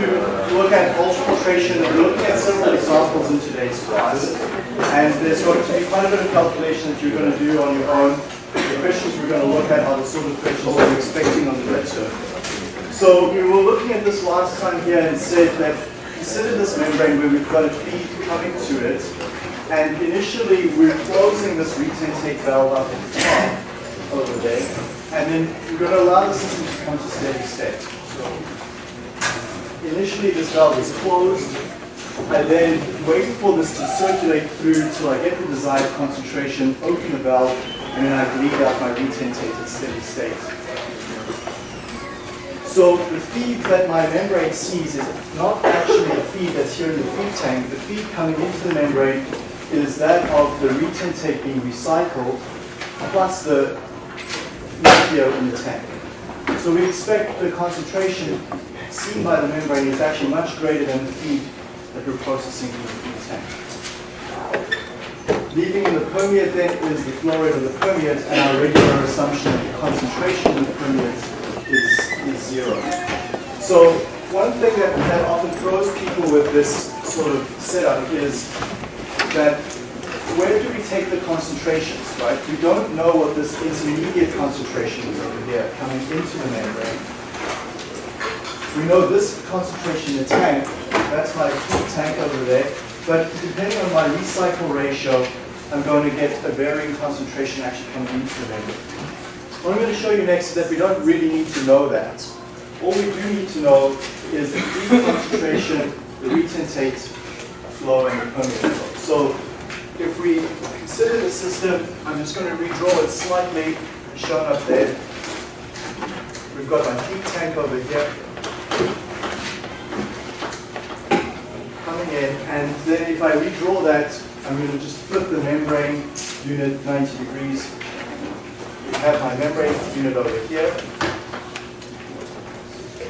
to look at ultrafiltration. We're looking at several examples in today's class. And there's going to be quite a bit of calculation that you're going to do on your own. The questions we're going to look at are the sort of questions we're expecting on the midterm. So we were looking at this last time here and said that consider this membrane where we've got a feed coming to it. And initially we're closing this retentate valve up at the top over there. And then we're going to allow the system to come to steady state. So initially this valve is closed. I then wait for this to circulate through till I get the desired concentration, open the valve, and then I bleed out my retentate at steady state. So the feed that my membrane sees is not actually the feed that's here in the feed tank. The feed coming into the membrane is that of the retentate being recycled plus the nucleo in the tank. So we expect the concentration seen by the membrane is actually much greater than the feed that we're processing in the tank. Leaving in the permeate then is the flow rate of the permeate and our regular assumption that the concentration in the permeate is, is zero. So one thing that, that often throws people with this sort of setup is that where do we take the concentrations, right? We don't know what this intermediate concentration is over here coming into the membrane. We know this concentration in the tank, that's my tank over there, but depending on my recycle ratio, I'm going to get a varying concentration actually coming into the membrane. What I'm going to show you next is that we don't really need to know that. All we do need to know is the concentration, the retentate flow, and the permeate flow. So if we consider the system, I'm just going to redraw it slightly, shown up there. We've got my feed tank over here. Coming in, and then if I redraw that, I'm going to just flip the membrane unit 90 degrees. Have my membrane unit over here.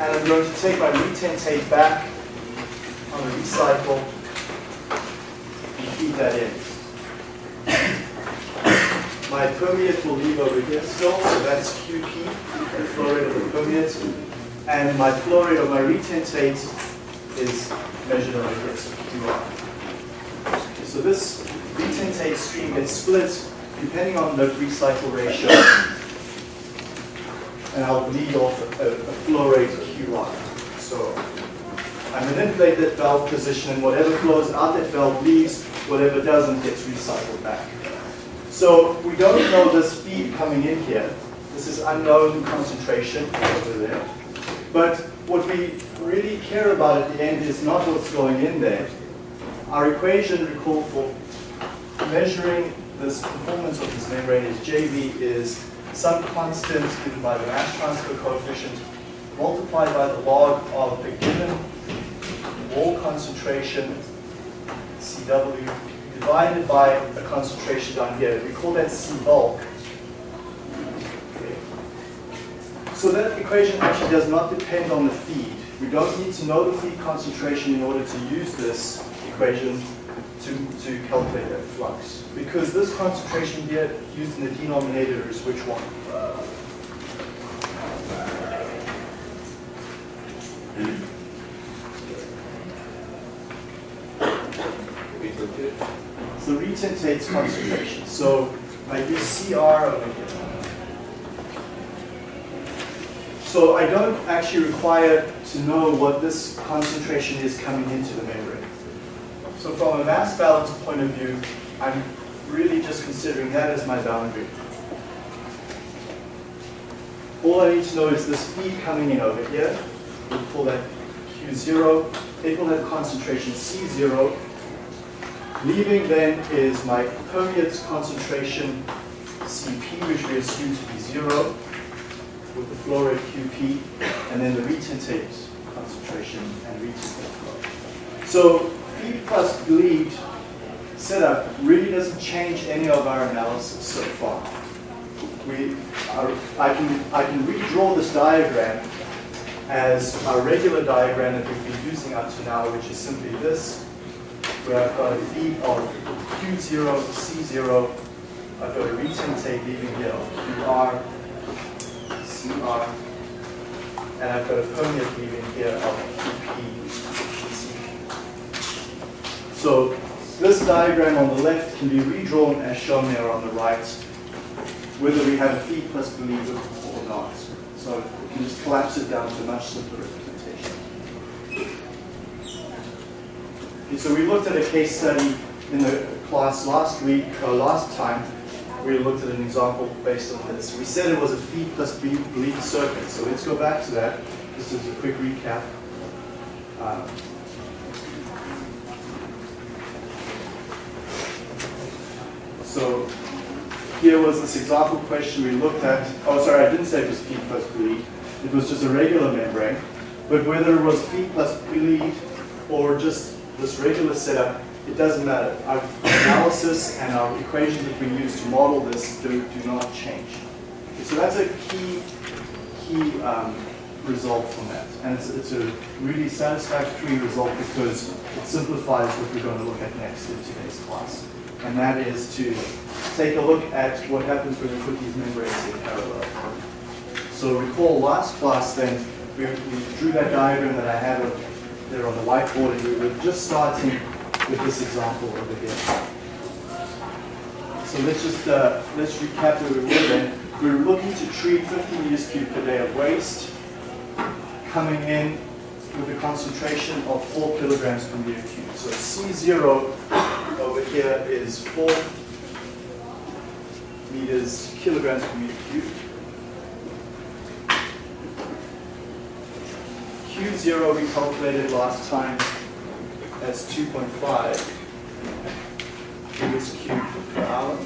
And I'm going to take my retentate back on the recycle and feed that in. My permeate will leave over here still, so that's QP, the flow rate of the permeate. And my flow rate of my retentate is measured over here, so. So this retentate stream gets split depending on the recycle ratio. And I'll bleed off a, a flow rate QR. So I manipulate that valve position and whatever flows out that valve leaves, whatever doesn't gets recycled back. So we don't know this feed coming in here. This is unknown concentration over there. But what we really care about at the end is not what's going in there. Our equation, recall, for measuring this performance of this membrane is JV is some constant given by the mass transfer coefficient multiplied by the log of a given wall concentration, CW, divided by a concentration down here. We call that C bulk. Okay. So that equation actually does not depend on the feed. We don't need to know the feed concentration in order to use this equation to, to calculate that flux. Because this concentration here used in the denominator is which one? It's the retentate's concentration. So I use CR over here. So I don't actually require to know what this concentration is coming into the membrane. So from a mass balance point of view, I'm really just considering that as my boundary. All I need to know is this feed coming in over here. We'll call that Q0. It will have concentration C0. Leaving then is my permeate concentration Cp, which we assume to be zero, with the flow rate Qp, and then the retentate concentration and retentate flow. So feed plus bleed setup really doesn't change any of our analysis so far. We are, I, can, I can redraw this diagram as our regular diagram that we've been using up to now, which is simply this, where I've got a feed of Q0, C0, I've got a retentate leaving here of QR, CR, and I've got a permeate leaving here of QP. So this diagram on the left can be redrawn as shown there on the right, whether we have a feed plus bleed or not. So we can just collapse it down to a much simpler representation. Okay, so we looked at a case study in the class last week, or last time, we looked at an example based on this. We said it was a feed plus bleed circuit, so let's go back to that. This is a quick recap. Um, so here was this example question we looked at. Oh, sorry, I didn't say it was feed plus bleed. It was just a regular membrane. But whether it was feed plus bleed or just this regular setup, it doesn't matter. Our analysis and our equations that we use to model this do, do not change. Okay, so that's a key, key um, result from that. And it's, it's a really satisfactory result because it simplifies what we're going to look at next in today's class. And that is to take a look at what happens when we put these membranes in parallel. So recall last class then, we, we drew that diagram that I had there on the whiteboard and we were just starting with this example over here. So let's just uh, let's recap where we were then. We were looking to treat 50 meters cubed per day of waste coming in with a concentration of 4 kilograms per meter cubed. So C0 over here is 4 meters kilograms per meter cubed. Q0 we calculated last time as 2.5 meters cubed per um, hour.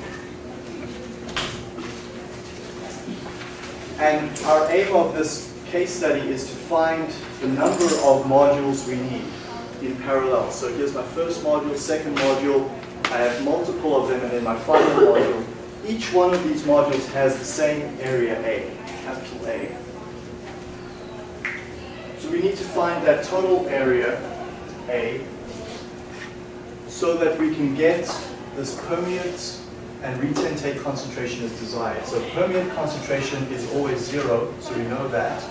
And our aim of this case study is to find the number of modules we need in parallel. So here's my first module, second module, I have multiple of them, and then my final module. Each one of these modules has the same area A, capital A. So we need to find that total area A so that we can get this permeate and retentate concentration as desired. So permeate concentration is always zero, so we know that.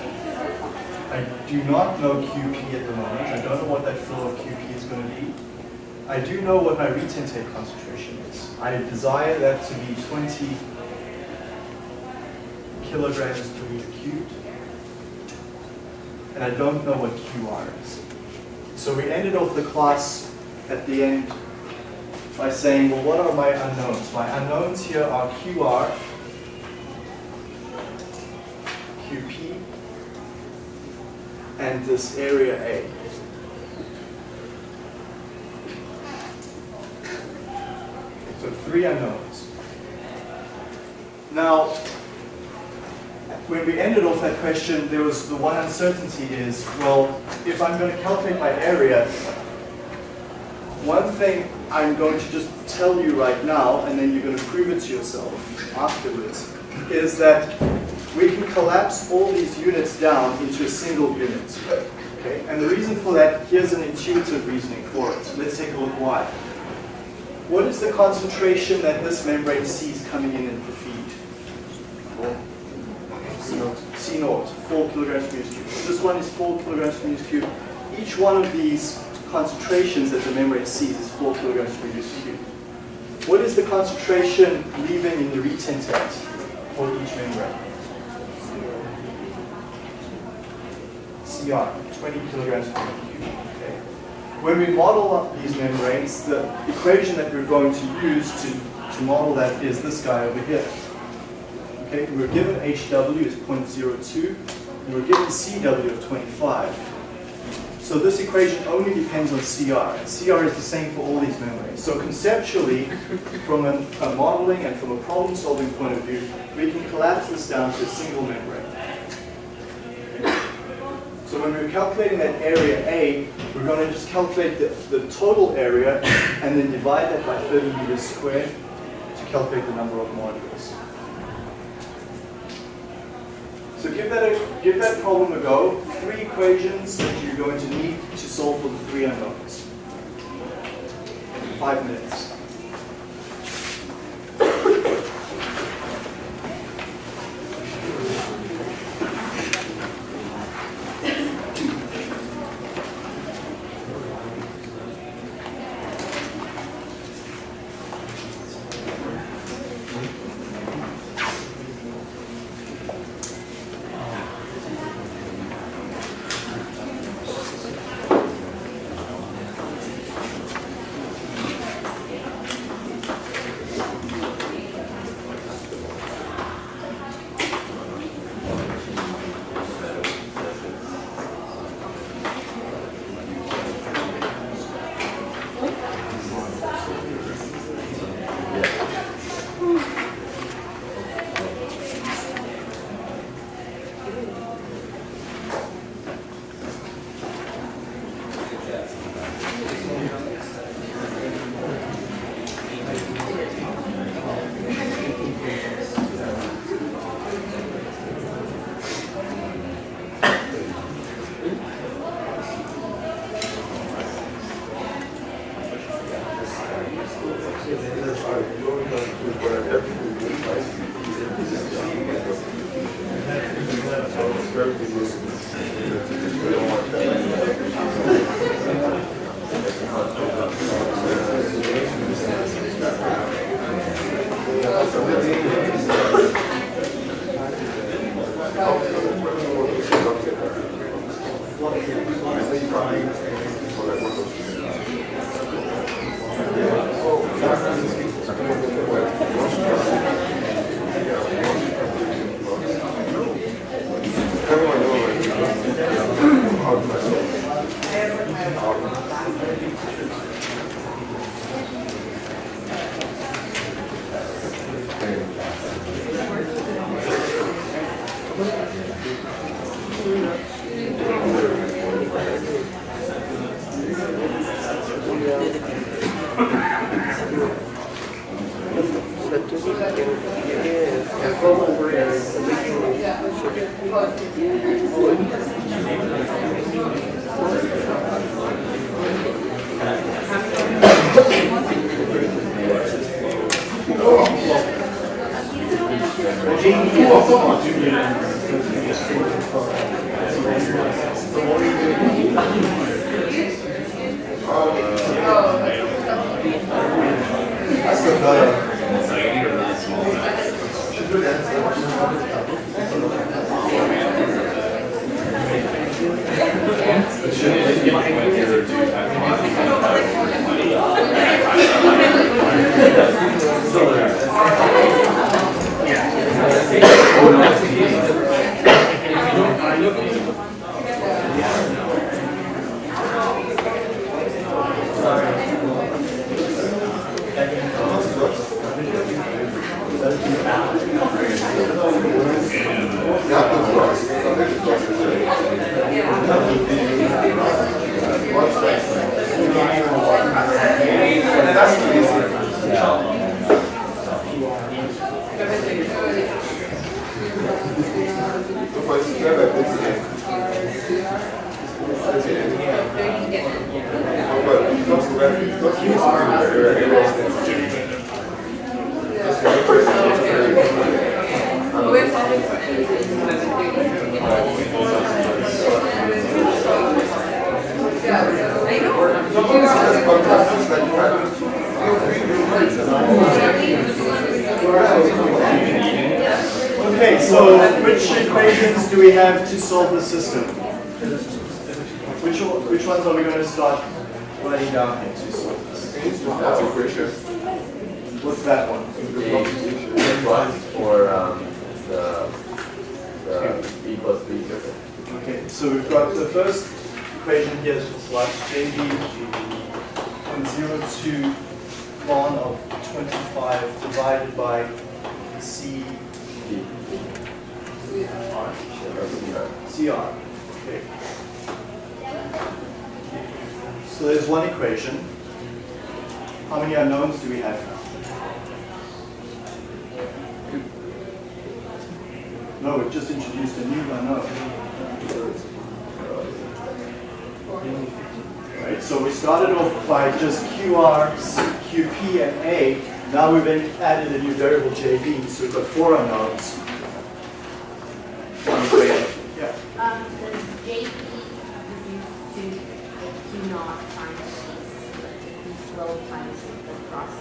I do not know QP at the moment. I don't know what that flow of QP is going to be. I do know what my retentate concentration is. I desire that to be 20 kilograms per meter cubed. And I don't know what QR is. So we ended off the class at the end by saying, well, what are my unknowns? My unknowns here are QR, QP, and this area A. So three unknowns. Now, when we ended off that question, there was the one uncertainty is, well, if I'm going to calculate my area, one thing I'm going to just tell you right now, and then you're going to prove it to yourself afterwards, is that we can collapse all these units down into a single unit. Okay? And the reason for that, here's an intuitive reasoning for it. Let's take a look why. What is the concentration that this membrane sees coming in in the feed? C naught. C naught, 4 kilograms per meter cubed. This one is 4 kilograms per meter cubed. Each one of these concentrations that the membrane sees is 4 kilograms per meter cubed. What is the concentration leaving in the retentate for each membrane? CR, 20 kilograms per meter cubed. Okay. When we model up these membranes, the equation that we're going to use to, to model that is this guy over here. Okay, we are given HW is 0.02, and we're given CW of 25. So this equation only depends on CR. And CR is the same for all these membranes. So conceptually, from a, modeling and from a problem-solving point of view, we can collapse this down to a single membrane. So when we're calculating that area A, we're going to just calculate the, the total area and then divide that by 30 meters squared to calculate the number of modules. So give that, a, give that problem a go. Three equations that you're going to need to solve for the three unknowns. Five minutes. Equations do we have to solve the system? Which, which ones are we going to start writing down here to solve this? What's that one? plus or um, the, the e plus b. Okay, so we've got the first equation here is for flux, JV from 0 to ln of 25 divided by C D. R. That's CR. Okay. So there's one equation. How many unknowns do we have now? No, we've just introduced a new unknown. Right, so we started off by just QR, QP, and A. Now we've added a new variable JV, so we've got four unknowns. One equation. Yeah. Um, does JP reduce to a Q naught times Q flow times the cross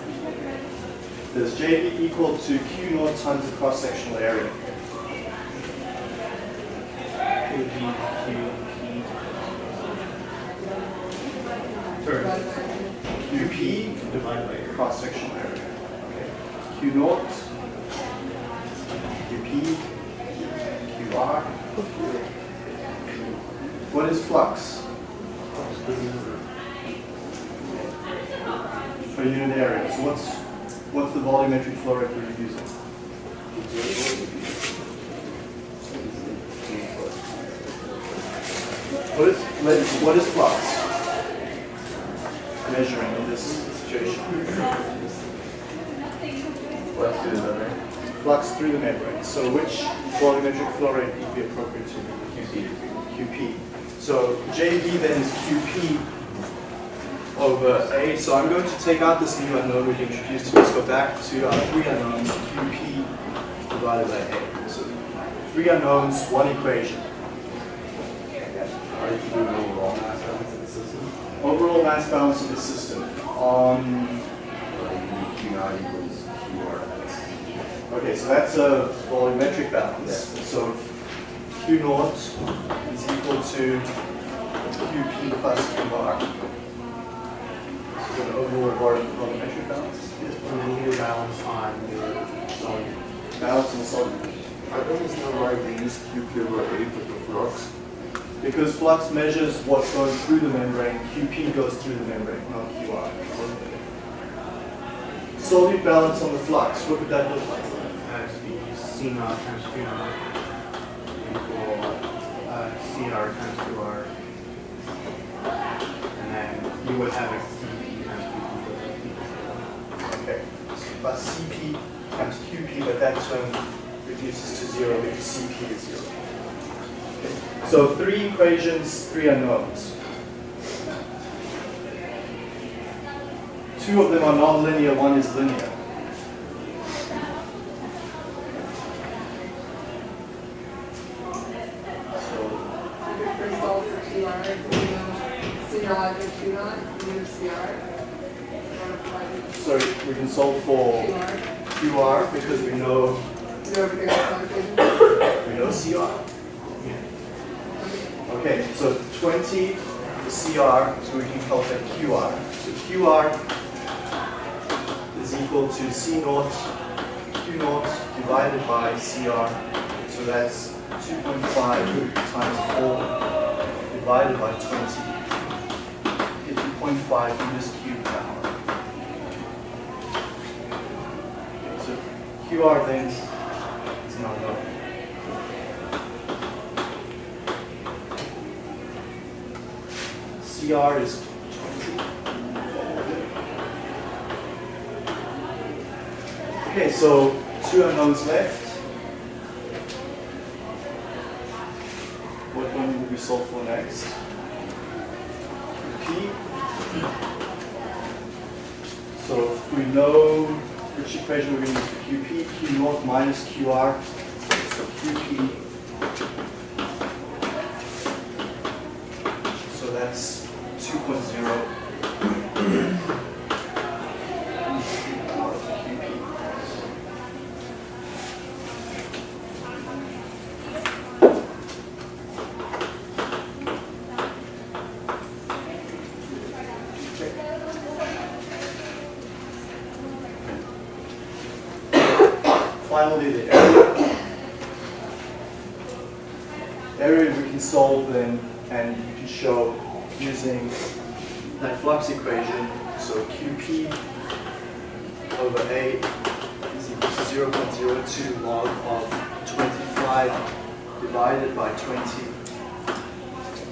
section? Does JV equal to Q naught times the cross-sectional area? Sorry. QP divided by cross-sectional area. Okay. Q naught, QP, QR. What is flux? Per unit area. So what's what's the volumetric flow rate we're using? What is, what is flux? Measuring in this situation. Plus to the membrane. Flux through the membrane. So which volumetric flow rate would be appropriate to QC. QP? So JV then is QP over uh, A. So I'm going to take out this new unknown we've introduced. Let's go back to our three unknowns, QP divided by A. So three unknowns, one equation. Overall mass balance of the system on, um, Like Q naught equals QR. okay, so that's a volumetric balance. So Q naught is equal to QP plus Q bar. Is an overall vol- volumetric balance. Just put a linear balance on your solute. Balance the solute. Come it's not right to use QP over 8 with the flux? Because flux measures what goes through the membrane, QP goes through the membrane, not QR. Solute balance on the flux, what would that look like? The C naught times Q naught equal uh, CR times QR. And then you would have a CP times QP. Okay, but CP times QP, but that term reduces to zero because CP is zero. Okay. So three equations, three unknowns. Two of them are nonlinear, one is linear. So If we solve for QR, we know C naught and Q naught, we know CR. Multiply with So we can solve for QR, QR because we know do everything else on we know CR. Okay, so 20 the CR, so we can calculate QR. So QR is equal to C naught, Q naught divided by CR. So that's 2.5 times 4 divided by 20. Get 2.5 meters cubed per hour. So QR then is not known. CR is 20. Okay, so two unknowns left. Solve for next? So we know which equation we're going to use QP, Q naught minus QR. So QP So that's 2.0. Finally, the area. Area we can solve then, and you can show using that flux equation. So QP over A is equal to 0.02 log of 25 divided by 20.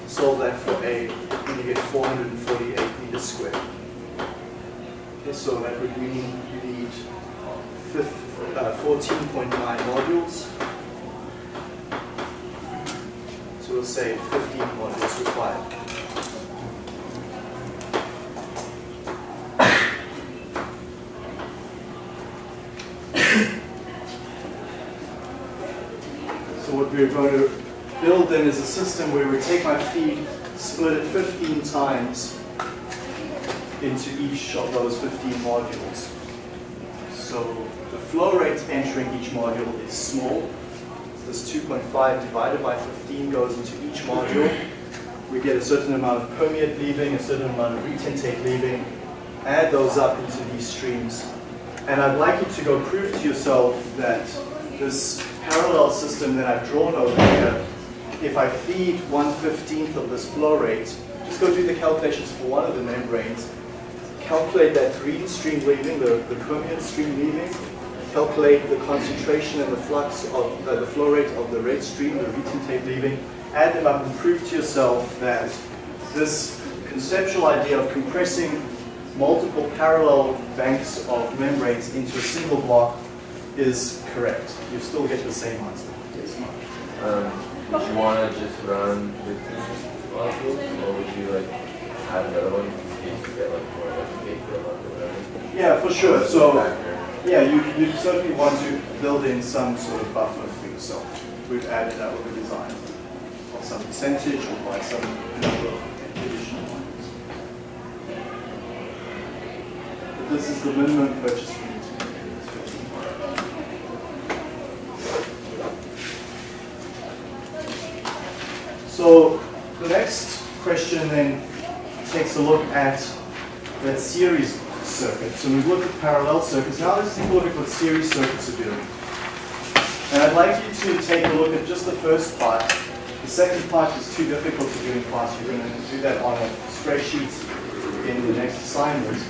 Solve that for A, and you get 448 meters squared. Okay, so that would mean you need fif- uh, 14.9 modules. So we'll say 15 modules required. So what we're going to build then is a system where we take my feed, split it 15 times into each of those 15 modules. So the flow rate entering each module is small. This 2.5 divided by 15 goes into each module. We get a certain amount of permeate leaving, a certain amount of retentate leaving. Add those up into these streams. And I'd like you to go prove to yourself that this parallel system that I've drawn over here, if I feed 1 15th of this flow rate, just go do the calculations for one of the membranes, calculate that green stream leaving, the, the permeate stream leaving, calculate the concentration and the flux of uh, the flow rate of the red stream, the retentate leaving, add them up and prove to yourself that this conceptual idea of compressing multiple parallel banks of membranes into a single block is correct. You still get the same answer. Yes, Mark. Um, would you want to just run 15 modules, or would you like have another one in case you get like more like a big or whatever? Yeah, for sure. So yeah, you, you certainly want to build in some sort of buffer for yourself. We've added that with the design of some percentage or by some number of additional ones. But this is the minimum purchase fee. So the next question then takes a look at that series circuit. So we've looked at parallel circuits. Now let's take a look at what series circuits are doing. And I'd like you to take a look at just the first part. The second part is too difficult to do in class. You're going to do that on a spreadsheet in the next assignment.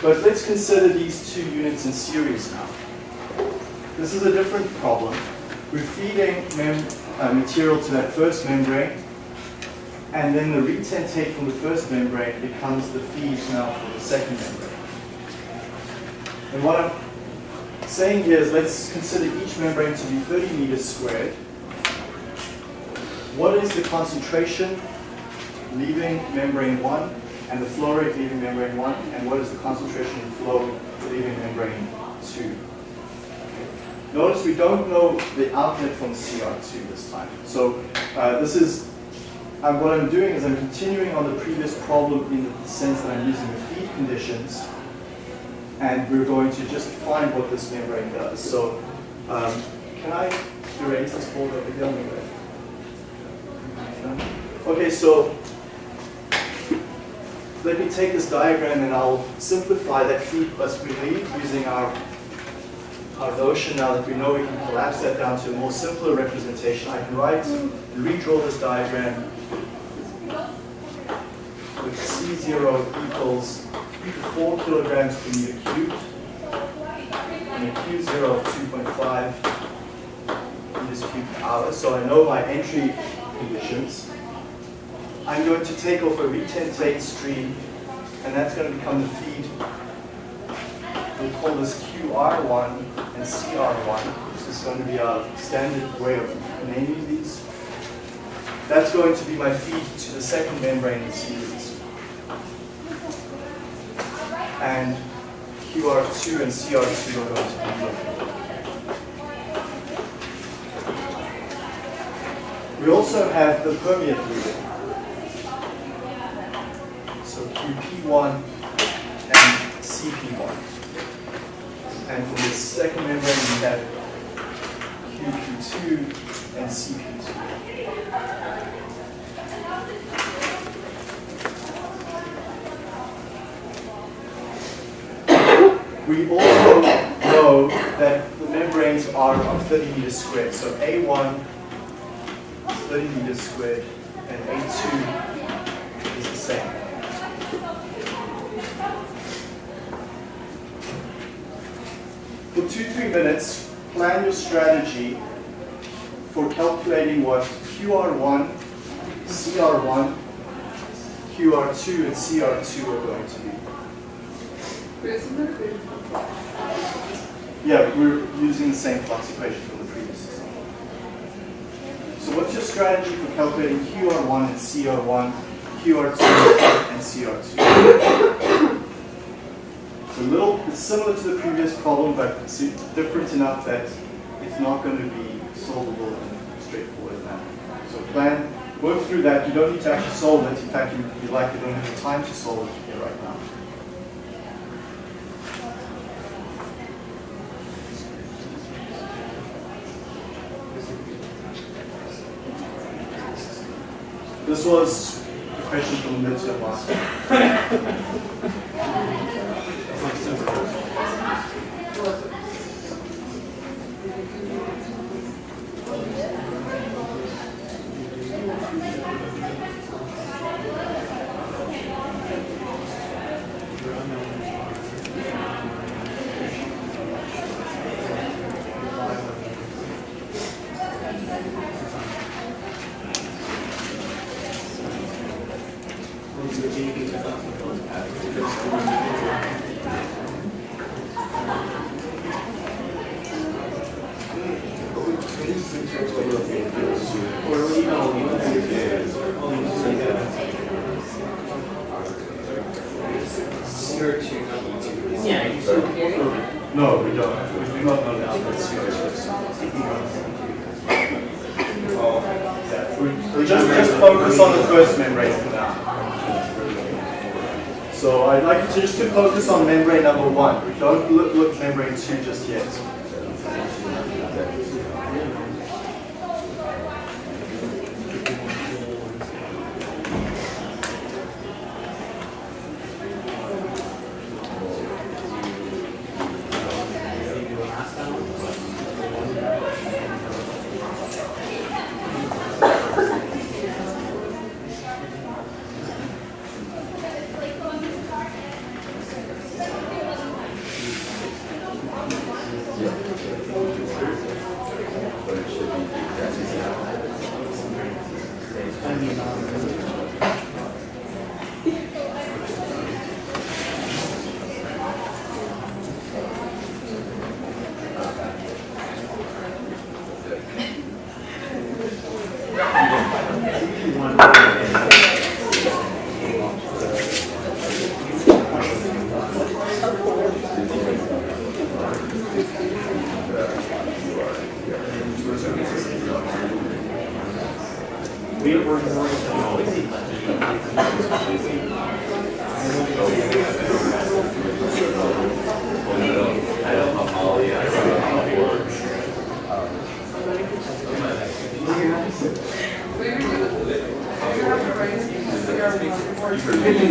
But let's consider these two units in series now. This is a different problem. We're feeding uh, material to that first membrane, and then the retentate from the first membrane becomes the feed now for the second membrane. And what I'm saying here is let's consider each membrane to be 30 meters squared. What is the concentration leaving membrane 1 and the flow rate leaving membrane 1 and what is the concentration of flow leaving membrane 2? Notice we don't know the outlet from CR2 this time. So uh, this is, uh, what I'm doing is I'm continuing on the previous problem in the sense that I'm using the feed conditions and we're going to just find what this membrane does. So um, can I erase this board over here? Okay, so let me take this diagram and I'll simplify that feed plus relief using our, our notion now that we know we can collapse that down to a more simpler representation. I can write and redraw this diagram with C0 equals 4 kilograms per meter cubed and a Q0 of 2.5 meters cubed per hour. So I know my entry conditions. I'm going to take off a retentate stream, and that's going to become the feed. We'll call this QR1 and CR1. This is going to be our standard way of naming these. That's going to be my feed to the second membrane in series. And QR2 and CR2 are going to be We also have the permeate fluid. So QP1 and CP1. And for the second membrane, we have QP2 and CP2. We also know that the membranes are of 30 meters squared. So A1 is 30 meters squared and A2 is the same. Two, three minutes, plan your strategy for calculating what QR1, CR1, QR2, and CR2 are going to be. Yeah, we're using the same flux equation from the previous system. So what's your strategy for calculating QR1 and CR1, QR2 and CR2? It's a little, it's similar to the previous problem, but it's different enough that it's not going to be solvable in a straightforward manner. So plan, work through that. You don't need to actually solve it. In fact, you, you likely don't have the time to solve it here right now. This was a question from the midterm last No, we don't. We do not know the outlet CRS. Yeah, we, we just, just focus on the first membrane for now. So I'd like you to just to focus on membrane number one. We don't look, look at membrane two just yet. But it should be exactly the same. We were doing, you have to write CR one or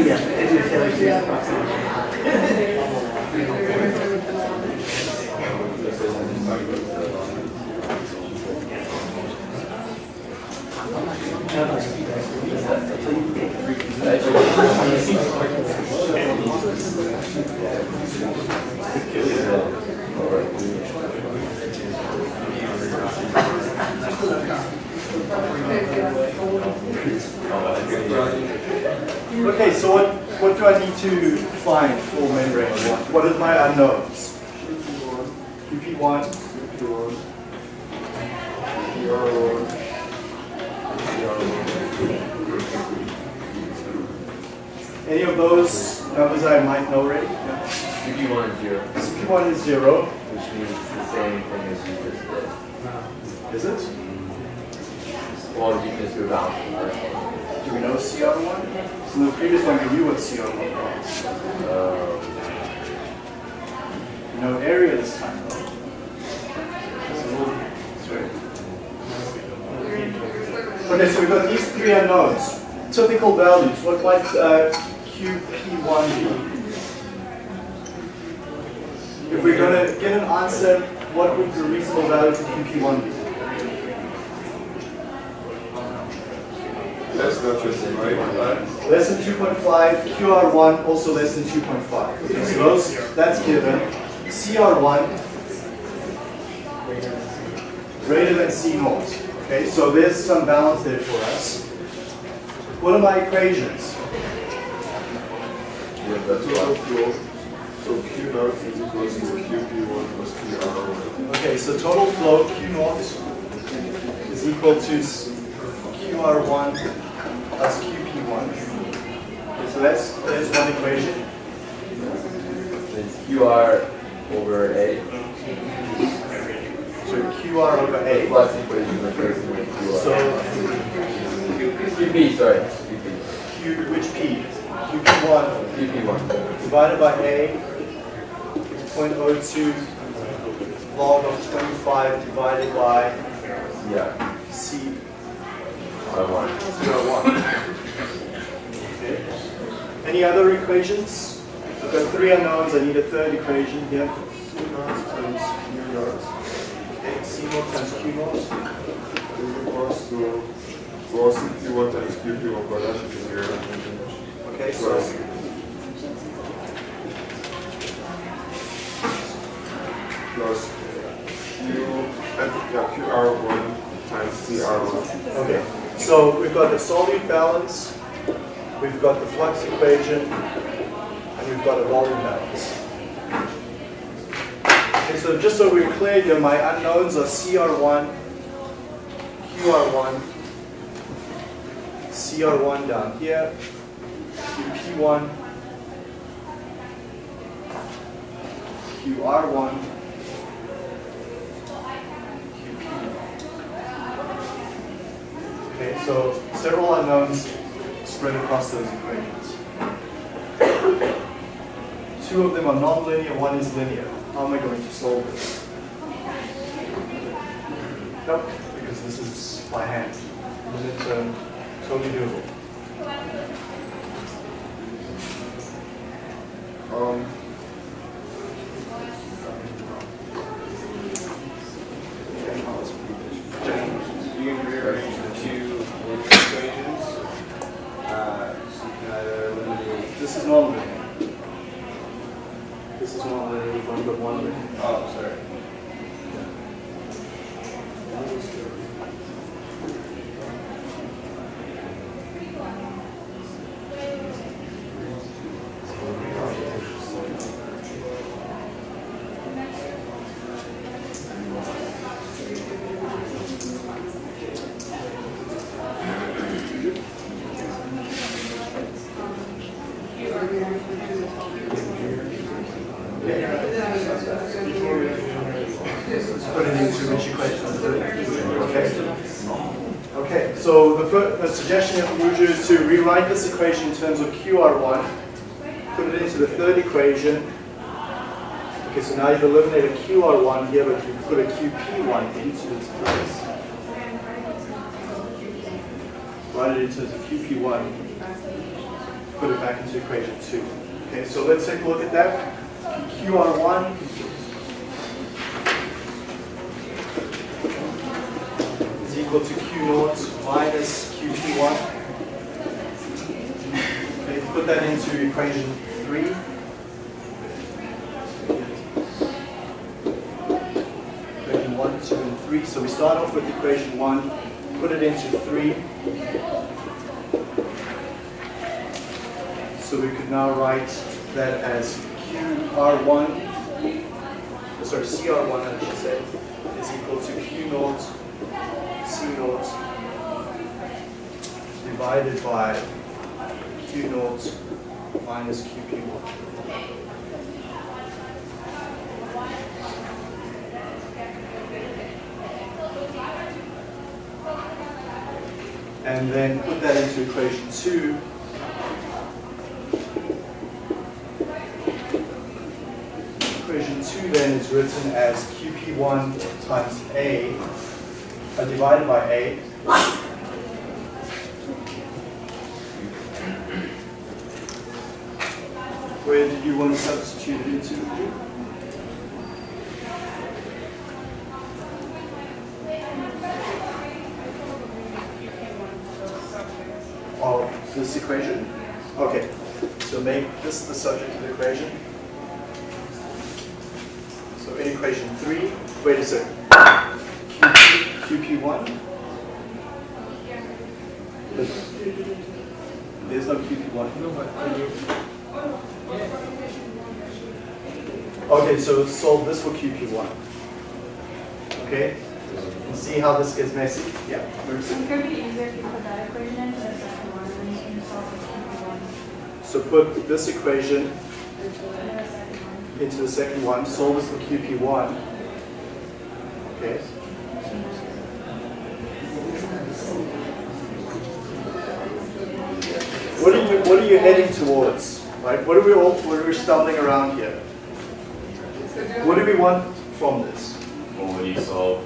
Okay, so what, what do I need to find full membrane one? What are my unknowns? QP1, QP1, CR1, any of those numbers I might know already? Yeah. CP one is zero, CP1 is zero, which means it's the same thing as you just did. is it? Well, you just do the one. Do we know CR1? So in the previous one, we knew what CR1 was. Um, No area this time, though. Okay, so we've got these three unknowns. Typical values, what might uh, QP1 be? If we're going to get an answer, what would the reasonable value for QP1 be? That's not just right. Less than 2.5, QR1 also less than 2.5. Okay, so those, that's given. CR1 greater than C naught. Okay, so there's some balance there for us. What are my equations? yeah, that's flow, so Q naught is equals to QP1 plus QR1. Okay, so total flow Q naught is equal to QR1 plus QP1. Okay, so that's, that's one equation. It's QR over A, So QR over A. plus equation with So QR. QP, sorry, QP. Q, which P? QP1 QP one. divided by A, 0.02 log of 25 divided by Yeah, C, by one. CR1. Okay. Any other equations? I've got three unknowns, I need a third equation here. C naught times Q naught Okay, C naught times Q naught. is equals to, well, CP1 times QP1, but that should be. Okay, so Plus plus Q, yeah, QR1 times CR1. Okay, so we've got the solute balance, we've got the flux equation, and we've got a volume balance. Okay, so just so we're clear here, my unknowns are CR1, QR1, CR1 down here, QP1, QR1, Okay, so several unknowns spread across those equations. two of them are nonlinear, one is linear. How am I going to solve this? Nope, because this is by hand. Unit term, uh, totally doable. Um, You can rearrange the two linear equations. Uh, so you can either eliminate, This is nonlinear. This is nonlinear, we've only got one linear. oh, sorry. Let's put it into which equation? Okay. Okay, so suggestion of Ruju is to rewrite this equation in terms of QR1, put it into the third equation. Okay, so now you've eliminated QR1 here, but you put a QP1 into its place. Write it in terms of QP1, put it back into equation 2. Okay, so let's take a look at that. QR1 is equal to Q naught minus QP1. Okay, put that into equation 3. Equation 1, 2, and 3. So we start off with equation 1, put it into 3. So we could now write that as QR1, uh, sorry, CR1 I should say, is equal to Q naught C naught divided by Q naught minus QP1. And then put that into equation 2. Equation 2 then is written as QP1 times A uh, divided by A. Where did you want to substitute it into? Oh, this equation? Okay, so make this the subject of the equation. So in equation 3, wait a second. QP, QP1? There's no QP1. Okay, so solve this for QP1. Okay? And see how this gets messy? Yeah. Marissa? It's gonna be easier if you put that equation into the second one, and you can solve the second one. So put this equation And the second one. into the second one, solve this for QP1. Okay? What are you, what are you heading towards? Right? What are we all, what are we stumbling around here? What do we want from this? Well, when you solve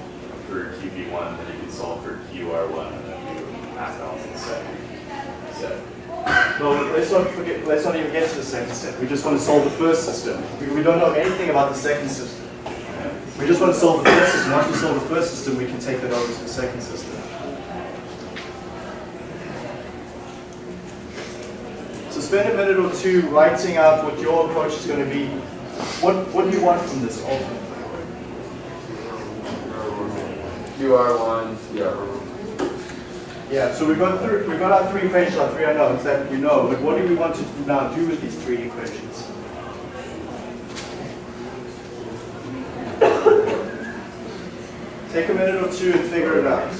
for QP1, then you can solve for QR1 and then do mass balance in the second set. No, let's not forget, let's not even get to the second step. We just want to solve the first system. We, we don't know anything about the second system. We just want to solve the first system. Once we solve the first system, we can take that over to the second system. So spend a minute or two writing out what your approach is going to be. What, what do you want from this ultimately? QR1, CR1. Yeah, so we've got, three, we've got our three equations, our three unknowns that you know, but what do we want to now do with these three equations? Take a minute or two and figure it out.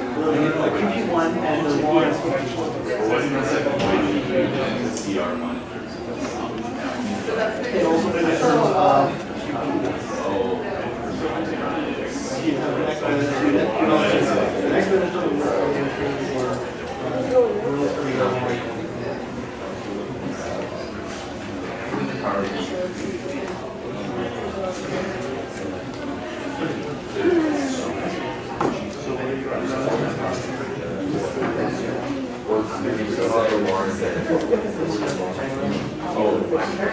QP1 and the one But what's the second equation? The CR1 in terms of So that's And maybe. also the difference So, of Oh, maybe some other ones that.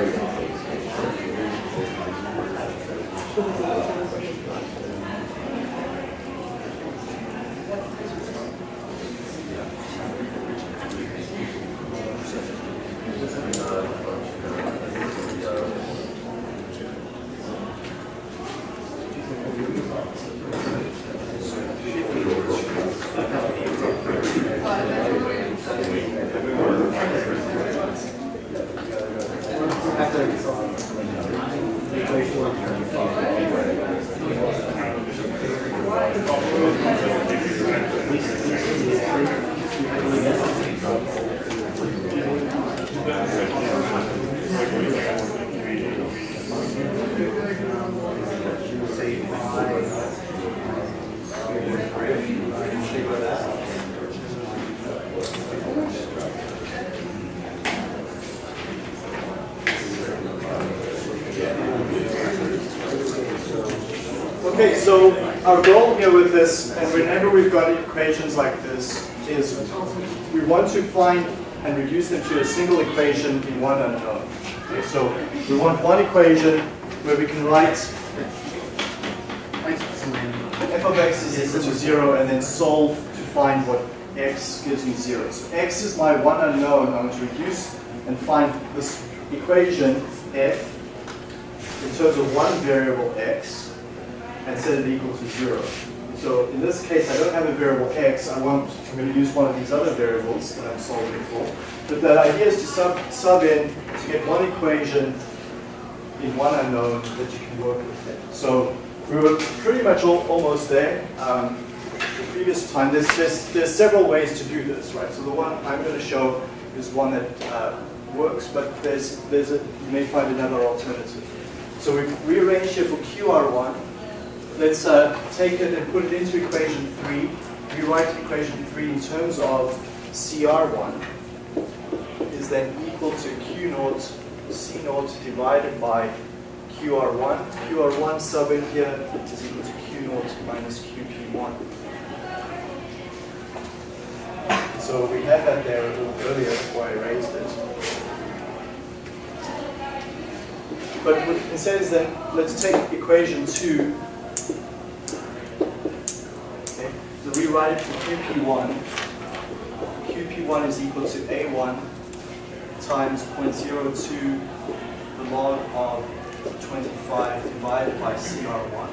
So our goal here with this, and whenever we've got equations like this, is we want to find and reduce them to a single equation in one unknown. Okay, so we want one equation where we can write f of x is equal to zero and then solve to find what x gives me zero. So x is my one unknown. I want to reduce and find this equation f in terms of one variable x and set it equal to zero. So in this case, I don't have a variable x. I want, I'm going to use one of these other variables that I'm solving for. But the idea is to sub, sub in to get one equation in one unknown that you can work with. So we were pretty much all, almost there. Um, the previous time, there's, there's, there's several ways to do this, right? So the one I'm going to show is one that uh, works, but there's, there's a, you may find another alternative. So we've rearranged here for QR1. Let's uh, take it and put it into equation 3. Rewrite equation 3 in terms of CR1 is then equal to Q naught C naught divided by QR1. QR1 sub in here is equal to Q naught minus QP1. So we had that there a little earlier before I raised it. But what it says then, let's take equation 2 Okay, so rewrite it for QP1. QP1 is equal to A1 times 0.02 the log of 25 divided by CR1.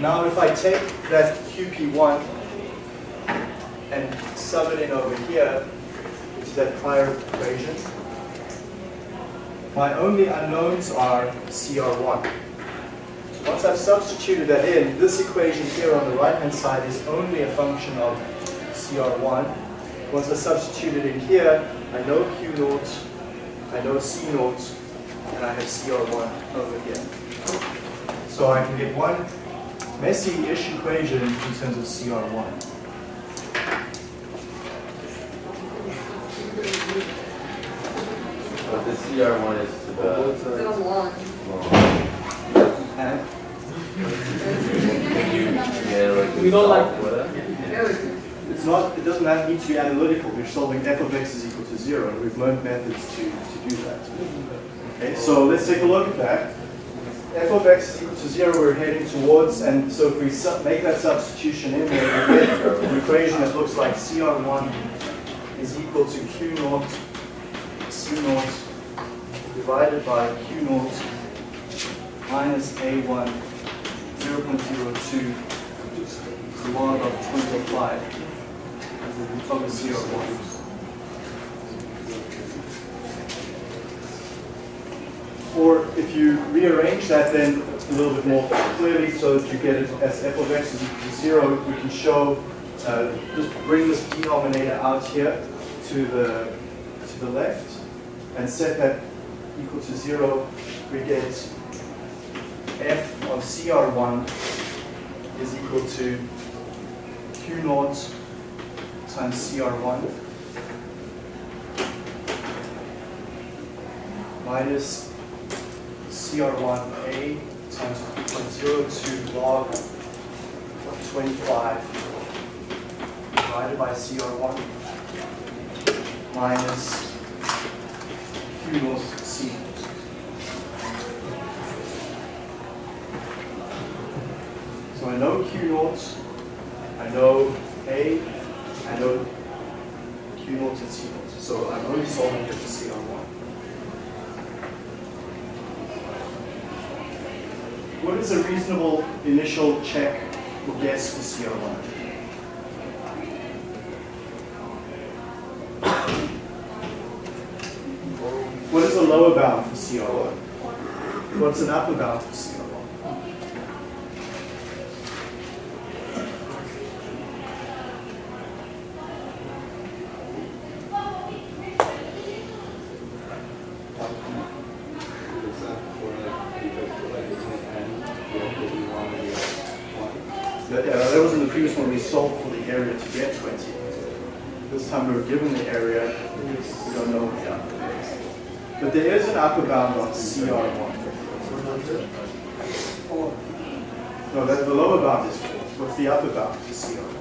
Now if I take that QP1 and sub it in over here to that prior equation, my only unknowns are CR1. Once I've substituted that in, this equation here on the right-hand side is only a function of CR1. Once I substitute it in here, I know Q naught, I know C naught, and I have CR1 over here. So I can get one messy-ish equation in terms of CR1. But the CR one is to the. It's in a one. And Can you, yeah, like. We don't like-. It's not, it doesn't have- need to be analytical. We're solving f of x is equal to zero. We've learned methods to, to do that. Okay, so let's take a look at that. f of x is equal to zero, we're heading towards, and so if we make that substitution in there, we get an equation that looks like CR1 is equal to Q naught, C naught, divided by Q naught minus A1, 0.02, log of 25 of the CR1. Or if you rearrange that then a little bit more clearly so that you get it as f of x is equal to zero, we can show, uh, just bring this denominator out here to the, to the left and set that equal to zero, we get f of CR1 is equal to Q naught times CR1 minus CR1A times 2.02 log of 25 divided by CR1 minus Q naught C. So I know Q naught, know A, I know Q naught and C naught. So I'm only solving for CR1. What is a reasonable initial check or guess for CR1? What is a lower bound for CR1? What's an upper bound for CR1? Is that for like, because for like it's an N, you have to be one and you have one? That, uh, that was in the previous one, we solved for the area to get 20. This time we were given the area, we don't know what the is. But there is an upper bound on CR1. No, that, the lower bound is 4. What's the upper bound for CR1?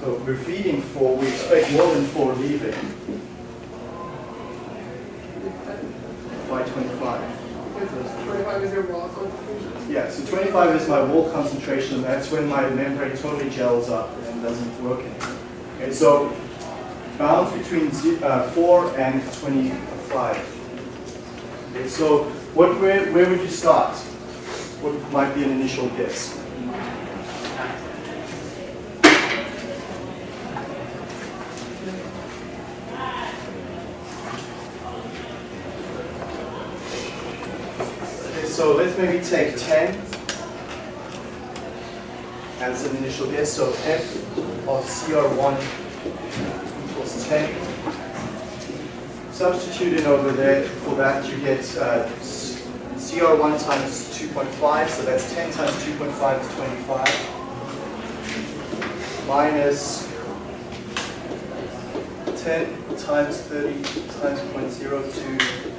So we're feeding 4, we expect more than 4 leaving by 25. Twenty-five is your wall concentration. Yeah, so 25 is my wall concentration, and that's when my membrane totally gels up and doesn't work anymore. Okay, so bounds between uh, 4 and 25. Okay, so what, where, where would you start? What might be an initial guess? Okay, so let's maybe take 10 as an initial guess. So f of CR1 equals 10. Substitute in over there, for that you get uh, CR1 times 2.5, so that's 10 times 2.5 is 25. Minus 10 times 30 times 0.02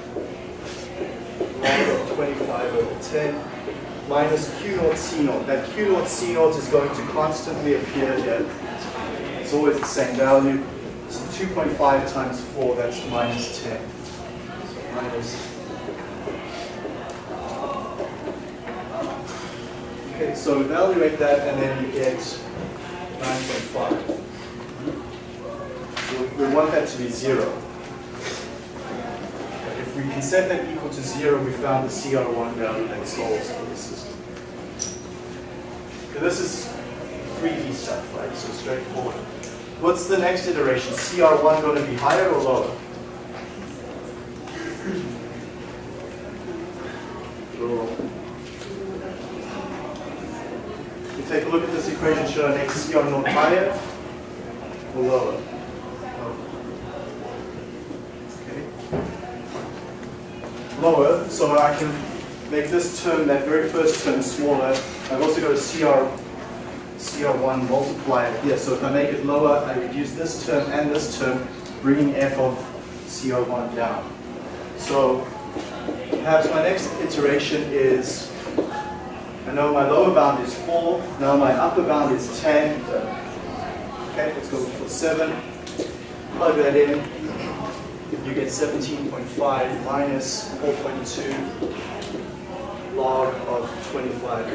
25 over 10 minus Q naught C naught. That Q naught C naught is going to constantly appear here. It's always the same value. So 2.5 times 4, that's minus 10. So minus. Okay, so evaluate that and then you get 9.5. So we want that to be 0. If we can set that equal to zero, we found the CR1 value that solves for the system. So this is 3D stuff, right? So straightforward. What's the next iteration? CR1 going to be higher or lower? You take a look at this equation, should our next CR not higher or lower? Okay lower, so I can make this term, that very first term, smaller. I've also got a CR, CR1 multiplier here, so if I make it lower, I reduce this term and this term, bringing f of CR1 down. So perhaps my next iteration is, I know my lower bound is 4, now my upper bound is 10. Okay, let's go for 7. Plug that in, you get 17.5 minus 4.2 log of 25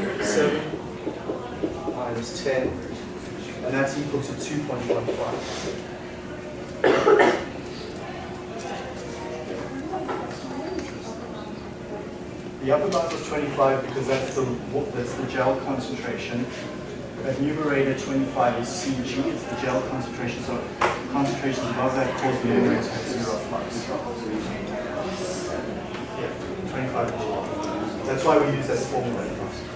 over 7 minus 10, and that's equal to 2.15. The upper bound was 25 because that's the, that's the gel concentration. That numerator 25 is Cg, it's the gel concentration, so concentrations above that cause the membrane to have zero flux. Yeah, 25 is below. That's why we use that formula.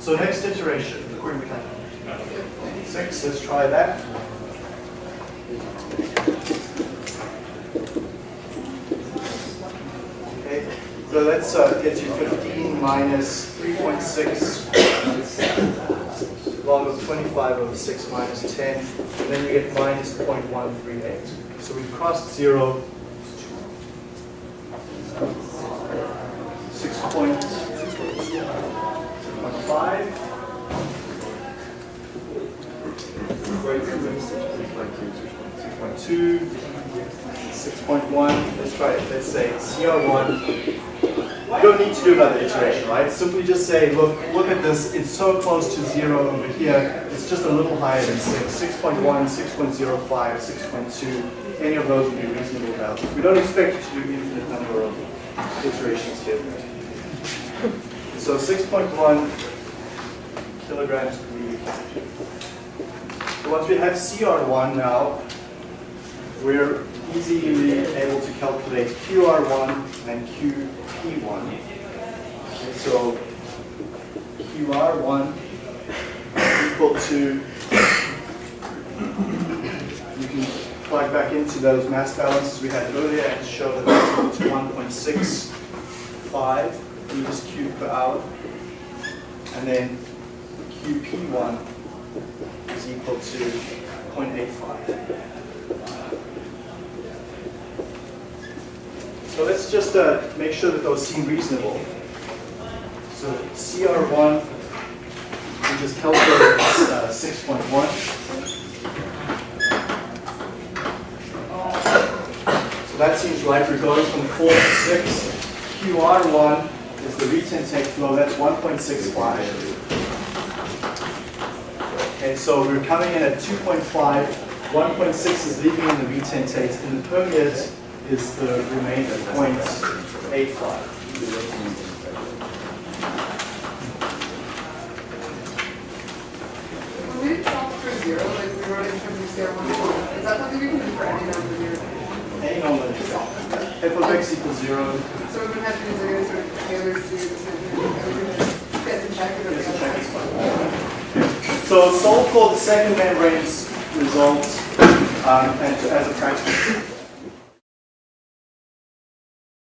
So next iteration. the query becomes Six, let's try that. Okay, so that's uh, gets you 15 minus 3.6 log of 25 over 6 minus 10, and then you get minus 0.138. So we've crossed zero. 6.1, let's try it, let's say CR1. You don't need to do another iteration, right? Simply just say, look, look at this, it's so close to zero over here, it's just a little higher than 6, 6.1, 6.05, 6.2, any of those would be reasonable values. We don't expect you to do infinite number of iterations here. So 6.1 kilograms per. So Once we have CR1 now, we're easily able to calculate QR1 and QP1. Okay, so QR1 is equal to, you can plug back into those mass balances we had earlier and show that that's equal to 1.65 meters cubed per hour. And then QP1 is equal to 0.85. So let's just uh, make sure that those seem reasonable. So CR1, we just calculated uh, 6.1. So that seems right. We're going from 4 to 6. QR1 is the retentate flow. That's 1.65. Okay, so we're coming in at 2.5. 1.6 is leaving in the retentate, and the permeate is the remainder, 0.85. When we solve for zero, like we wrote in terms of zero, one, one, is that something we can do for any number here? Any normal interval. f of x equals 0. So we would have to use like sort of Taylor series, and guess check it or the check is fine. So solve for the second membrane's result um, and as a practice